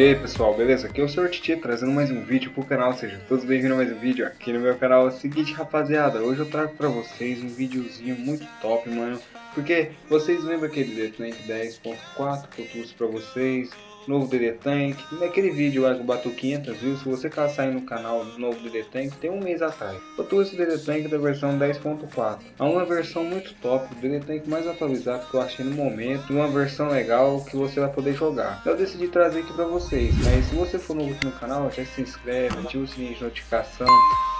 E aí pessoal, beleza? Aqui é o Sr. Titi trazendo mais um vídeo pro canal, sejam todos bem-vindos a mais um vídeo aqui no meu canal. É o seguinte rapaziada, hoje eu trago pra vocês um videozinho muito top, mano Porque vocês lembram aquele Detonate 10.4 que eu trouxe pra vocês novo DD Tank. Naquele vídeo que bateu 500 views, se você caçar aí no canal novo DD Tank, tem um mês atrás. Eu trouxe o DD Tank da versão 10.4. É uma versão muito top, o DD Tank mais atualizado que eu achei no momento. Uma versão legal que você vai poder jogar. Eu decidi trazer aqui pra vocês. Mas se você for novo aqui no canal, já se inscreve, ativa o sininho de notificação.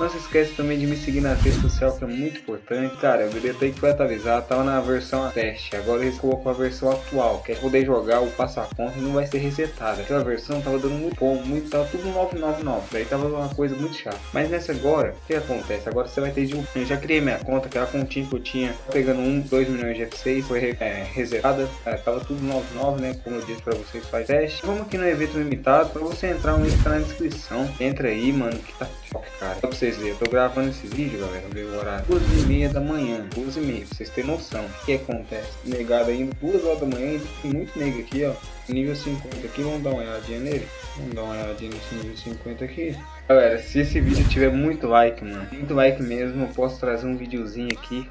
Não se esquece também de me seguir na rede social que é muito importante. Cara, o DD Tank vai atualizar, tava na versão teste. Agora eles colocam a versão atual, que é poder jogar o passo a conta e não vai ser resetada. Aquela versão tava dando muito bom, muito, tava tudo 999, daí tava uma coisa muito chata. Mas nessa agora, o que acontece? Agora você vai ter de. Eu já criei minha conta, aquela continha que eu tinha, pegando 1, 2 milhões de F6, foi é, resetada, é, tava tudo 99, né? Como eu disse pra vocês, faz teste. Vamos aqui no evento limitado, pra você entrar, o link tá na descrição. Entra aí, mano, que tá top, cara. Só pra vocês verem, eu tô gravando esse vídeo, galera, ver o horário. 2 e meia da manhã, 2 e meia, pra vocês terem noção. O que acontece? Negado ainda, 2 horas da manhã, tem muito nego aqui, ó nível 50 aqui, vamos dar uma olhadinha nele. Vamos dar uma olhadinha nesse nível 50 aqui. Galera, se esse vídeo tiver muito like, mano, muito like mesmo, eu posso trazer um videozinho aqui.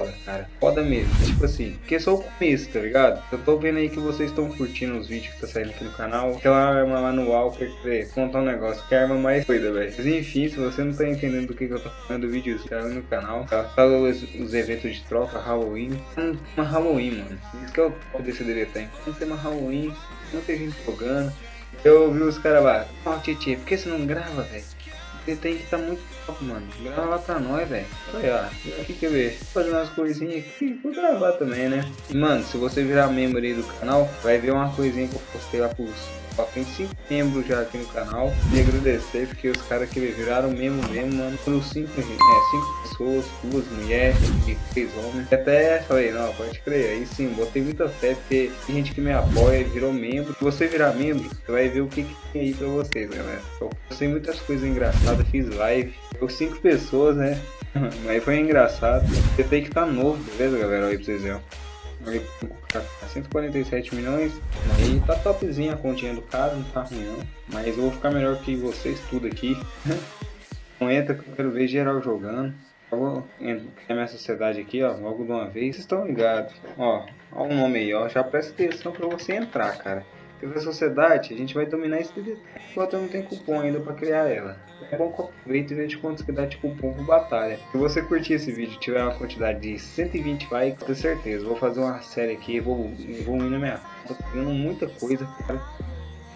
Foda, cara, foda mesmo, tipo assim, porque é só o começo, tá ligado? Eu tô vendo aí que vocês estão curtindo os vídeos que tá saindo aqui no canal. Aquela arma lá no Walker, contar um negócio, que é a arma mais doida, velho. Mas enfim, se você não tá entendendo do que, que eu tô falando do vídeo, tá no canal. Tá? Fala os, os, eventos de troca, Halloween. Uma Halloween, mano. Isso que é o top desse DVD tem. Não tem uma Halloween, não tem gente jogando. Eu ouvi os caras lá, ó, oh, Titi, por que você não grava, velho? Você tem que estar tá muito top, mano. Grava lá pra nós, velho. Olha, aqui quer ver? Fazer umas coisinhas aqui, vou gravar também, né? E, mano, se você virar membro aí do canal, vai ver uma coisinha que eu postei lá pros Ó, tem 5 membros já aqui no canal. E agradecer porque os caras que viraram mesmo mesmo, mano. Foram 5 é, cinco pessoas, duas mulheres e três homens. Até falei, não, pode crer. Aí sim, botei muita fé porque tem gente que me apoia, virou membro. Se você virar membro, você vai ver o que, que tem aí pra vocês, galera. Eu postei muitas coisas engraçadas, fiz live. Eu 5 pessoas, né? Mas foi engraçado. Você tem que estar tá novo, beleza, galera? Aí pra vocês verem. 147 milhões. Aí tá topzinha a continha do cara, não tá ruim não. Mas eu vou ficar melhor que vocês tudo aqui. Não entra que eu quero ver geral jogando. Eu vou criar minha sociedade aqui, ó, logo de uma vez. Vocês estão ligados. Ó, ó o nome aí, ó. Já presta atenção pra você entrar, cara. Pela sociedade, a gente vai dominar esse DD. Enquanto não tem cupom ainda para criar ela. É bom que aproveite e veja quantos que dá de cupom por batalha. Se você curtir esse vídeo tiver uma quantidade de 120 likes, tenho certeza, vou fazer uma série aqui, vou, ir na minha Tô pegando muita coisa, cara.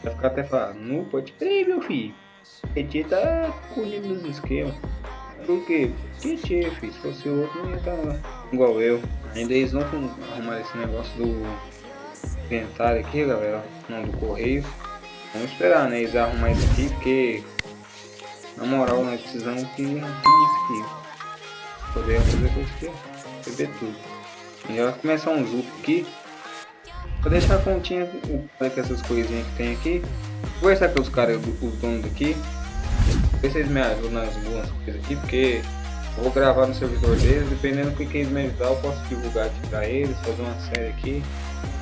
Vai ficar até falando, não pode crer, meu filho. Petit tá colhendo nos esquemas. Por quê? Tietê, filho. Se fosse outro, não ia estar tá igual eu. Ainda eles vão arrumar esse negócio do inventário aqui, galera, não do correio. Vamos esperar, né, eles arrumar isso aqui, porque na moral nós precisamos que arrume isso aqui. Poder fazer coisa aqui, beber tudo. E já vai começar um zup aqui. Vou deixar a continha com essas coisinhas que tem aqui. Vou conversar com os caras, os donos daqui. Ver se eles me ajudam nas boas coisas aqui, porque vou gravar no servidor deles, dependendo do que eles me ajudar, eu posso divulgar aqui pra eles, fazer uma série aqui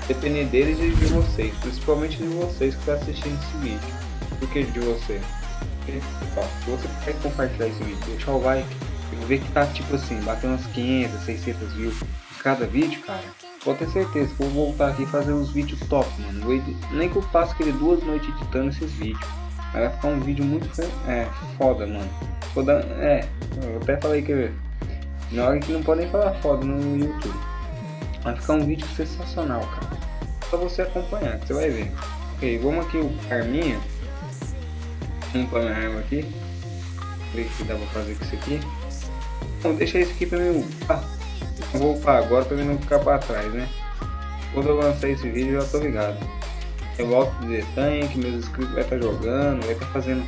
depender deles e de vocês, principalmente de vocês que estão tá assistindo esse vídeo. Por que de você? Se você quer compartilhar esse vídeo, deixar o like, eu ver que tá tipo assim, batendo umas 500, 600 views em cada vídeo, cara. Pode ter certeza que vou voltar aqui e fazer uns vídeos top, mano. Nem que eu passe aquele duas noites editando esses vídeos. Vai ficar um vídeo muito é, foda, mano. Foda, é, eu até falei que na hora que não podem falar foda no YouTube. Vai ficar um vídeo sensacional, cara. Só você acompanhar, que você vai ver. Ok, vamos aqui o arminha. Vamos para minha arma aqui. Ver o que dá pra fazer com isso aqui. Bom, deixa isso aqui pra mim vou upar agora pra mim não ficar pra trás, né? Quando eu lançar esse vídeo, já tô ligado. Eu volto de tanque, meus inscritos vai estar tá jogando, vai estar tá fazendo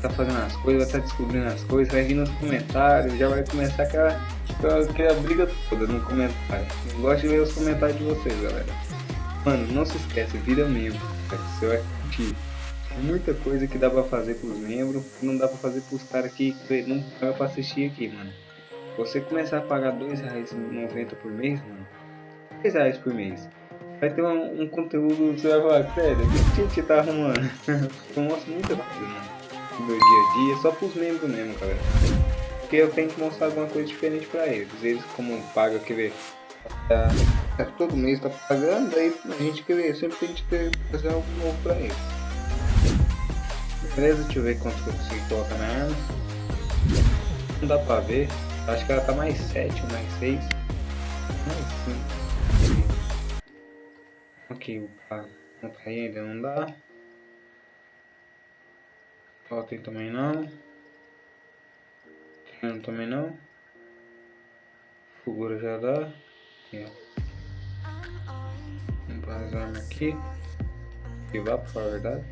tá fazendo as coisas, vai estar tá descobrindo as coisas, vai vir nos comentários, já vai começar aquela, aquela briga toda no comentário. Eu gosto de ver os comentários de vocês, galera. Mano, não se esquece, vira membro, você vai curtir. Muita coisa que dá pra fazer pros membros, que não dá pra fazer pros caras que não paga pra assistir aqui, mano. Você começar a pagar R$2,90 por mês, mano. R$2,00 por mês. vai ter um, um conteúdo, você vai falar, sério, o que a gente tá arrumando? eu mostro muita coisa, mano, no meu dia a dia, só pros membros mesmo, galera. Porque eu tenho que mostrar alguma coisa diferente pra eles. Eles como pagam, quer ver, tá, tá, todo mês tá pagando, aí a gente quer ver, sempre tem que fazer algo novo pra eles. Beleza, deixa eu ver quanto que eu consigo colocar na arma. Não dá pra ver, acho que ela tá mais 7 ou mais 6. Mais 5. Ok, o não tá ainda não dá. Totem também não. Treino também não. Figura já dá. Aqui, ó. Vamos para as armas aqui. Ativar pra falar a verdade.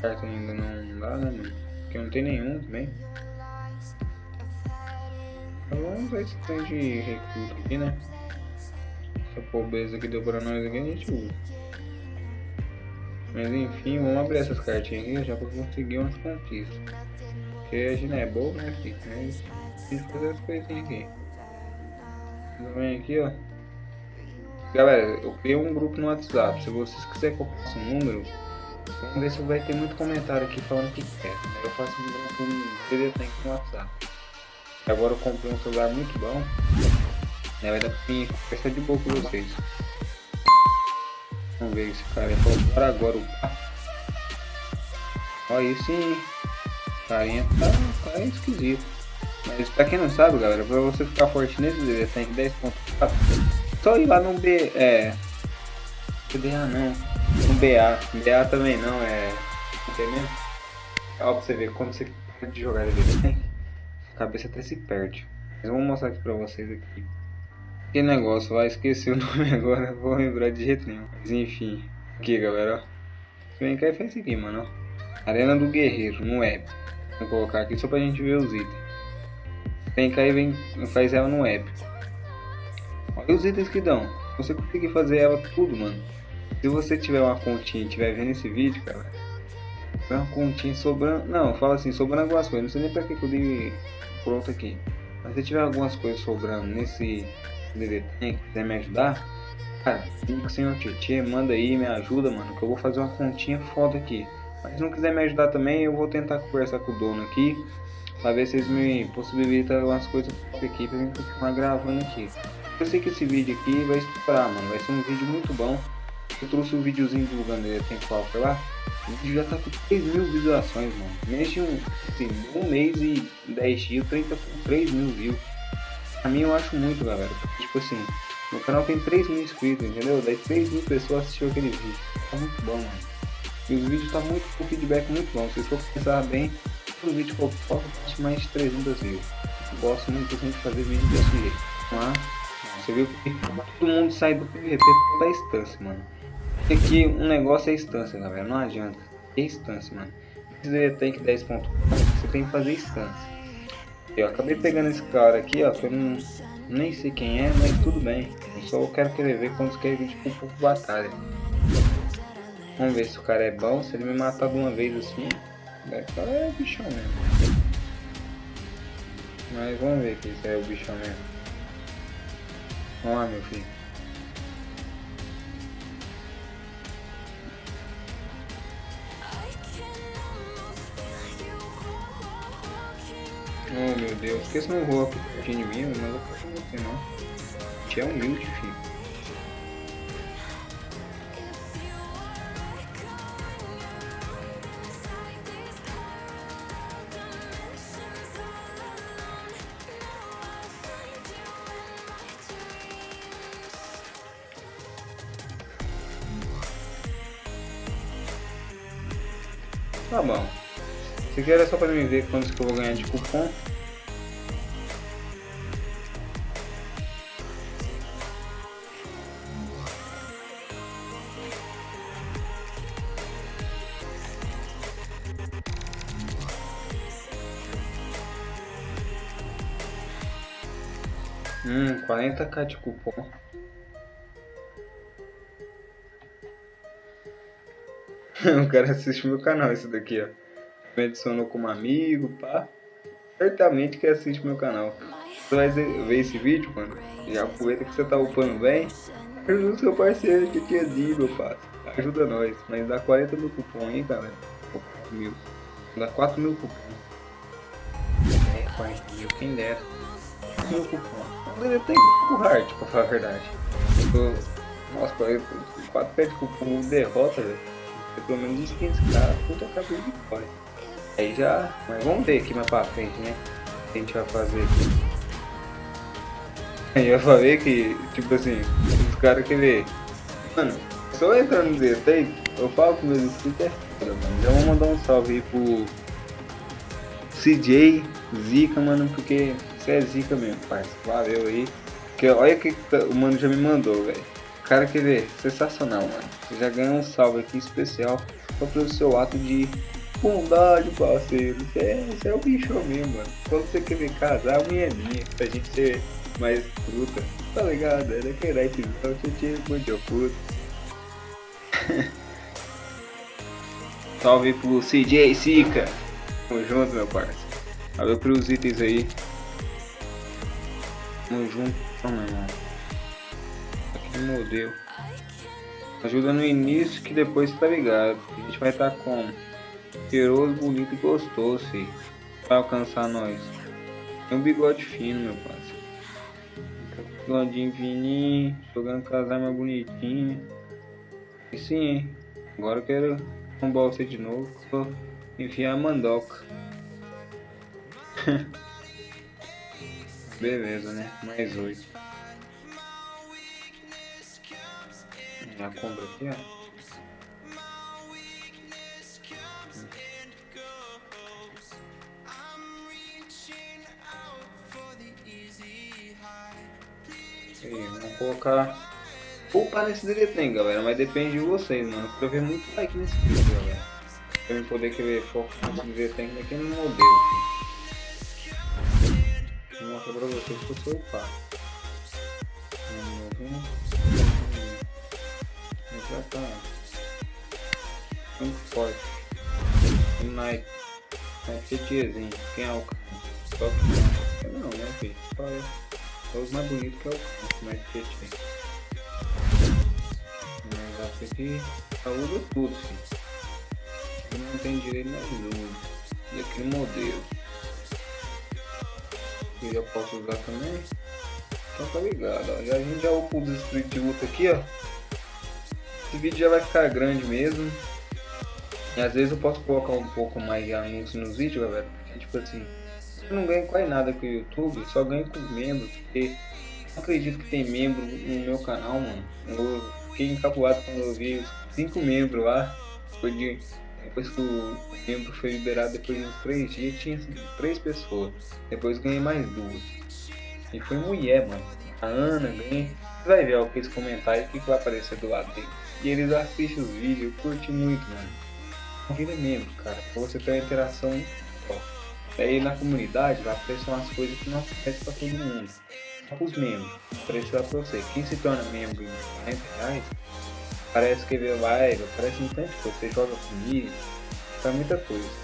Carta ainda não dá, né, mano? Porque não tem nenhum também. Então vamos ver se tem de recruta aqui, né? Essa pobreza que deu pra nós aqui a gente usa. Mas enfim, vamos abrir essas cartinhas aqui já pra conseguir umas conquistas. Porque a gente não é boa, né, filho? Tem que fazer as coisinhas aqui. Vem aqui, ó. Galera, eu criei um grupo no WhatsApp. Se vocês quiserem que eu faça um número, vamos ver se vai ter muito comentário aqui falando que quer. Eu faço um grupo TD no WhatsApp. Agora eu comprei um celular muito bom. Né, vai dar pra mim conversar de boa com vocês. Vamos ver esse cara falou para agora o Olha aí sim. Carinha tá, tá esquisito. Mas pra quem não sabe, galera, pra você ficar forte nesse DD tem 10.4, só ir lá no B. É. BDA não. No BA. BA também não, é. Entendeu? Ó pra você ver, quando você pode jogar DD a cabeça até se perde. Mas vamos mostrar aqui pra vocês aqui. Que negócio, vai esquecer o nome agora, não vou lembrar de jeito nenhum. Mas enfim, aqui galera, ó. Vem cá e faz isso aqui, mano. Arena do Guerreiro, no web. Vou colocar aqui só pra gente ver os itens. Vem cá e vem, faz ela no épico. Olha os itens que dão. Você consegue fazer ela tudo, mano. Se você tiver uma continha e estiver vendo esse vídeo, cara, tiver uma continha sobrando. Não, fala assim, sobrando algumas coisas. Não sei nem pra que eu dei pronto aqui. Mas se tiver algumas coisas sobrando nesse DD Tank, quiser me ajudar, cara, liga o senhor Tietê, manda aí, me ajuda, mano, que eu vou fazer uma continha foda aqui. Mas se não quiser me ajudar também, eu vou tentar conversar com o dono aqui, pra ver se eles me possibilitam algumas coisas aqui pra mim continuar gravando aqui. Eu sei que esse vídeo aqui vai estourar, mano, vai ser um vídeo muito bom. Eu trouxe um videozinho divulgando DD Tank Falcon lá, o vídeo já tá com 3 mil visualizações, mano. Neste um, assim, um mês e 10 dias, 30 com 3 mil views. Pra mim eu acho muito, galera. Tipo assim, meu canal tem 3 mil inscritos, entendeu? Daí 3 mil pessoas assistiram aquele vídeo. Tá muito bom, mano. E os vídeos tá muito, o feedback muito bom. Se for pensar bem, o vídeo que eu tem mais de 300 views. Eu gosto muito de fazer vídeo desse jeito. Mas, você viu que todo mundo sai do PVP da instância, mano. Aqui um negócio é instância, galera. Não adianta. É instância, mano. Se tem que 10.4, você tem que fazer instância. Eu acabei pegando esse cara aqui, ó, que eu nem sei quem é, mas tudo bem. Eu só quero querer ver quando quer vir tipo por batalha. Vamos ver se o cara é bom, se ele me matar de uma vez assim. O cara é bichão mesmo. Mas vamos ver que isso é o bichão mesmo. Vamos lá meu filho. Oh meu Deus, por que você não voa de mim? Eu não vou você não. Te é humilde, filho. Tá bom. Se quer é só para me ver quantos que eu vou ganhar de cupom. Hum, 40k de cupom. o cara assiste meu canal, esse daqui, ó. Me adicionou como amigo, pá. Certamente que assiste meu canal. você vai ver esse vídeo, mano, já aproveita que você tá upando bem, ajuda o seu parceiro que tinha meu parceiro. Ajuda nós, mas dá 40 mil cupom, hein, galera? 4 mil. Dá 4 mil cupom. É, 40 mil, quem dera. 4 mil cupom. Não deveria ter o hard, pra falar a verdade. Tô... Nossa, 4 pés de cupom derrota, velho. Pelo menos uns 15 caras, puta cabelo de fora. Aí já. Mas vamos ver aqui mais pra frente, né? O que a gente vai fazer aqui. Aí eu falei que, tipo assim, os caras que ver. Mano, só entrando no detalhe, eu falo com meus inscritos é mano. Já vou mandar um salve aí pro CJ Zica, mano, porque você é zica mesmo, parceiro. Valeu aí. Que olha que o mano já me mandou, velho. Cara, quer ver? Sensacional, mano. Você já ganhou um salve aqui especial só pelo seu ato de bondade, parceiro. Você é, você é o bicho mesmo, mano. Quando você quer ver casar, a mulher é minha, pra gente ser mais fruta. Tá ligado? É daquele aí, então você tinha muito puto. Salve pro CJ Sica. Tamo junto, meu parceiro. Valeu pelos itens aí. Tamo junto. Tamo, irmão. No modelo. Ajuda no início que depois tá ligado. A gente vai estar tá com cheiroso, bonito e gostoso, filho. Vai alcançar nós. Tem um bigode fino, meu parceiro. Bigodinho fininho, jogando casar mais bonitinho. E sim, hein? Agora eu quero arrombar você de novo. Vou enfiar a mandoca. Beleza, né? Mais oito. Já compra aqui, ó. Vamos colocar upar nesse direito, galera, mas depende de vocês, mano. Eu ver muito like nesse vídeo, galera. Pra eu poder querer focar nesse aqui no modelo, filho. Vou mostrar pra vocês que eu sou upar. Já muito forte. Um Nike. Nike TTzinho. Quem é o cara? Só que não, né, filho? Só. É os mais bonitos que é o Nike TT negócio aqui usa tudo, filho. Não tem direito nenhum. E aqui o modelo. Que eu posso usar também. Então tá ligado, ó. Já, a gente já upa Street Luta aqui, ó. Esse vídeo já vai ficar grande mesmo. E às vezes eu posso colocar um pouco mais de anúncio nos vídeos, galera. Porque, tipo assim, eu não ganho quase nada com o YouTube, só ganho com membros, porque não acredito que tem membro no meu canal, mano. Eu fiquei encabulado quando eu vi cinco membros lá. Depois, de, depois que o membro foi liberado, depois de uns três dias, tinha três pessoas. Depois ganhei mais duas. E foi mulher, mano. A Ana ganhei. Você vai ver ó, aqueles comentários que vai aparecer do lado dele. E eles assistem os vídeos, curte muito, mano. Vira membro, cara. Pra você ter uma interação. Aí na comunidade vai aparecer umas coisas que não acontecem pra todo mundo os membros. Preço pra você. Quem se torna membro em 40 reais, parece que vê live, parece um tanto que você joga comigo, faz muita coisa.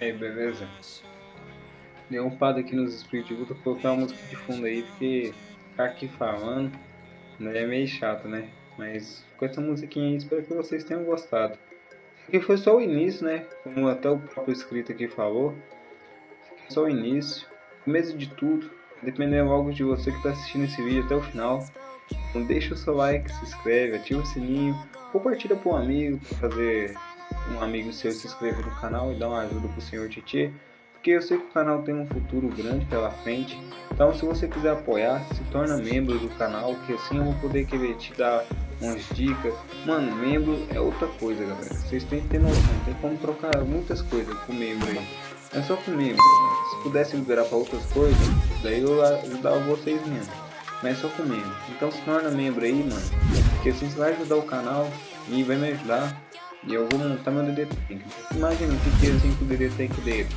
Aí, beleza? Dei um pado aqui nos Spirit Luta, coloquei uma música de fundo aí, porque ficar aqui falando né, é meio chato, né? Mas com essa musiquinha aí, espero que vocês tenham gostado. Aqui foi só o início, né? Como até o próprio escrito aqui falou. Só o início, começo de tudo. Dependendo logo de você que está assistindo esse vídeo até o final. Então deixa o seu like, se inscreve, ativa o sininho, compartilha para um amigo, para fazer um amigo seu se inscrever no canal e dar uma ajuda pro senhor Titi. Porque eu sei que o canal tem um futuro grande pela frente. Então se você quiser apoiar, se torna membro do canal, que assim eu vou poder querer te dar umas dicas. Mano, membro é outra coisa, galera. Vocês têm que ter noção, tem como trocar muitas coisas com membro aí. É só com membro. Se pudesse liberar para outras coisas, daí eu ajudava vocês mesmo. Mas é só com membro. Então se torna membro aí, mano. Porque assim você vai ajudar o canal e vai me ajudar. E eu vou montar meu DD. Imagina o que é assim com o DD Tank dele.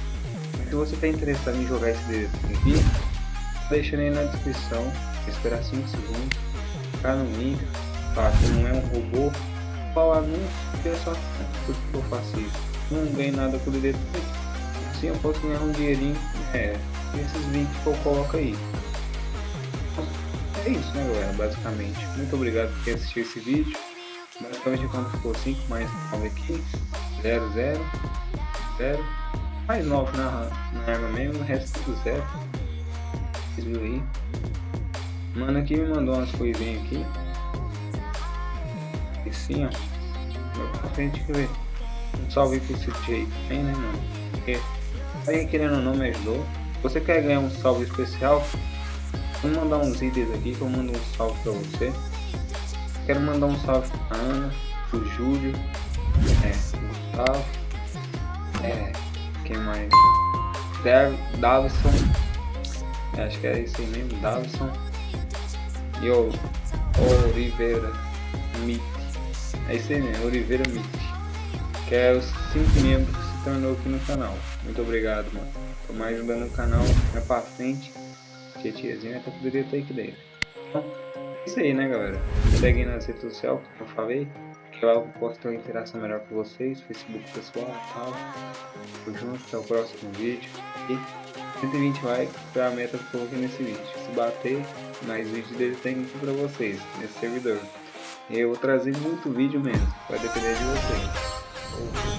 Se você está interessado em jogar esse DD Tank aqui, deixando aí na descrição. Esperar 5 segundos. Ficar no link. Falar que não é um robô. Qual anúncio? Que é só por que eu faço isso. Não ganho nada com o DD Tank. Assim eu posso ganhar um dinheirinho. É. Esses vídeos que eu coloco aí. É isso, né, galera? Basicamente. Muito obrigado por ter assistido esse vídeo. Basicamente quando ficou 5 mais 9 aqui, 0, 0, 0, mais 9 na, na arma mesmo, o resto tudo 0. Vocês viram aí? Mano aqui me mandou umas coisinhas aqui. E sim, ó. Pra frente que ver. Um salve pro City aí também, né, mano? Porque aí querendo ou não me ajudou. Se você quer ganhar um salve especial, vou mandar uns itens aqui que eu mando um salve pra você. Quero mandar um salve pra Ana, pro Júlio, é, Gustavo, é, quem mais? Davison, é, acho que é isso aí mesmo, Davison, e o Oliveira Mit, é isso aí mesmo, Oliveira Mit, que é os 5 membros que se tornou aqui no canal. Muito obrigado, mano, por mais ajudando o canal, é pra frente, que tiazinha até poderia ter aqui dentro. Isso aí, né, galera? Segue nas redes sociais, como eu falei. Que lá eu posso ter uma interação melhor com vocês. Facebook pessoal e tal. Tamo junto, até o próximo vídeo. E 120 likes foi a meta que eu coloquei nesse vídeo. Se bater, mais vídeos dele tem pra vocês, nesse servidor. Eu vou trazer muito vídeo mesmo, vai depender de vocês.